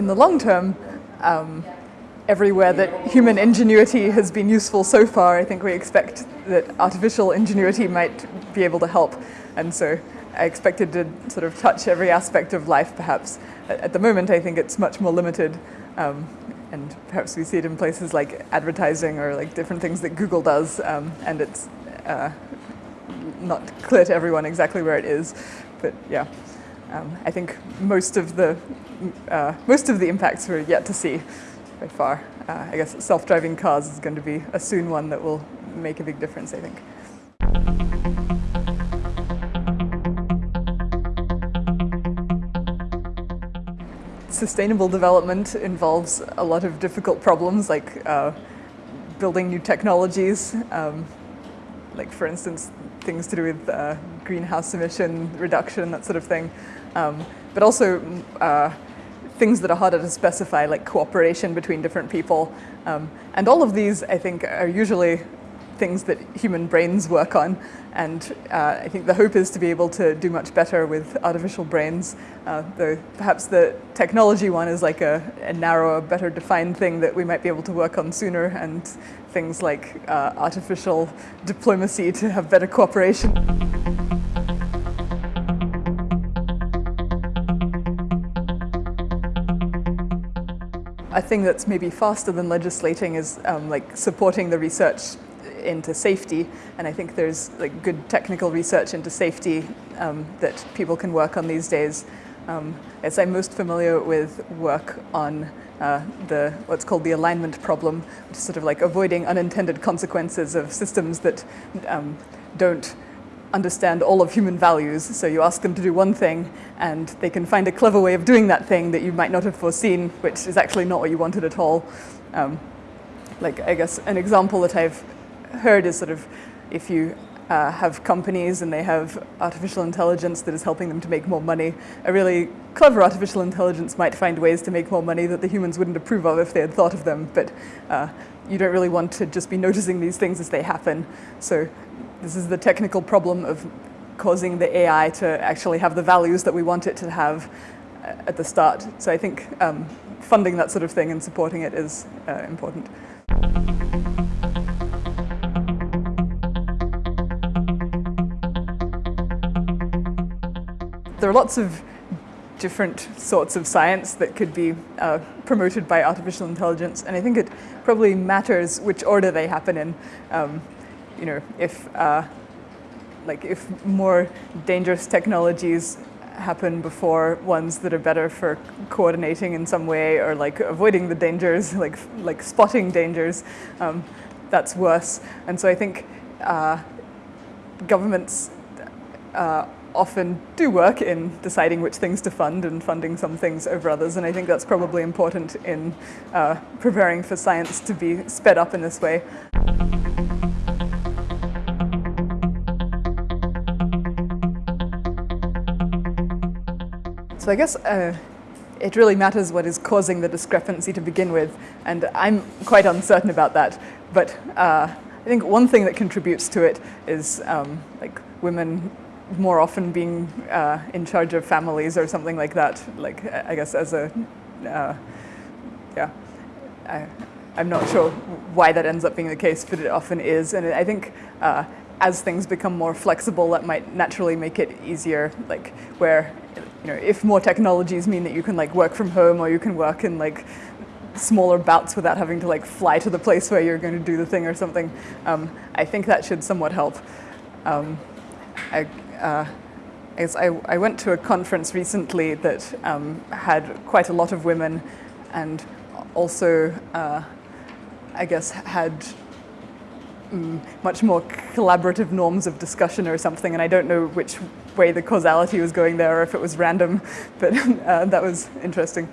in the long term, um, everywhere that human ingenuity has been useful so far, I think we expect that artificial ingenuity might be able to help. And so I expected to sort of touch every aspect of life, perhaps. At the moment, I think it's much more limited. Um, and perhaps we see it in places like advertising or like different things that Google does. Um, and it's uh, not clear to everyone exactly where it is. But yeah, um, I think most of the uh, most of the impacts we're yet to see by far. Uh, I guess self-driving cars is going to be a soon one that will make a big difference, I think. Sustainable development involves a lot of difficult problems like uh, building new technologies, um, like for instance things to do with uh, greenhouse emission reduction, that sort of thing, um, but also uh, things that are harder to specify, like cooperation between different people. Um, and all of these, I think, are usually things that human brains work on. And uh, I think the hope is to be able to do much better with artificial brains. Uh, though perhaps the technology one is like a, a, narrower, better defined thing that we might be able to work on sooner and things like uh, artificial diplomacy to have better cooperation. A thing that's maybe faster than legislating is um, like supporting the research into safety, and I think there's like good technical research into safety um, that people can work on these days. Um, as I'm most familiar with work on uh, the what's called the alignment problem, which is sort of like avoiding unintended consequences of systems that um, don't understand all of human values. So you ask them to do one thing and they can find a clever way of doing that thing that you might not have foreseen, which is actually not what you wanted at all. Um, like, I guess an example that I've heard is sort of if you uh, have companies and they have artificial intelligence that is helping them to make more money. A really clever artificial intelligence might find ways to make more money that the humans wouldn't approve of if they had thought of them, but uh, you don't really want to just be noticing these things as they happen. So this is the technical problem of causing the AI to actually have the values that we want it to have uh, at the start. So I think um, funding that sort of thing and supporting it is uh, important. There are lots of different sorts of science that could be uh, promoted by artificial intelligence, and I think it probably matters which order they happen in. Um, you know, if uh, like if more dangerous technologies happen before ones that are better for coordinating in some way or like avoiding the dangers, like like spotting dangers, um, that's worse. And so I think uh, governments uh, often do work in deciding which things to fund and funding some things over others. And I think that's probably important in uh, preparing for science to be sped up in this way. So I guess uh, it really matters what is causing the discrepancy to begin with, and I'm quite uncertain about that. But uh, I think one thing that contributes to it is um, like women more often being uh, in charge of families or something like that. Like I guess as a uh, yeah, I, I'm not sure why that ends up being the case, but it often is, and I think uh, as things become more flexible, that might naturally make it easier, like where, you know, if more technologies mean that you can like work from home or you can work in like smaller bouts without having to like fly to the place where you're going to do the thing or something, um, I think that should somewhat help. Um, I, uh, I, I, went to a conference recently that um, had quite a lot of women and also, uh, I guess, had mm, much more collaborative norms of discussion or something, and I don't know which way the causality was going there or if it was random, but uh, that was interesting.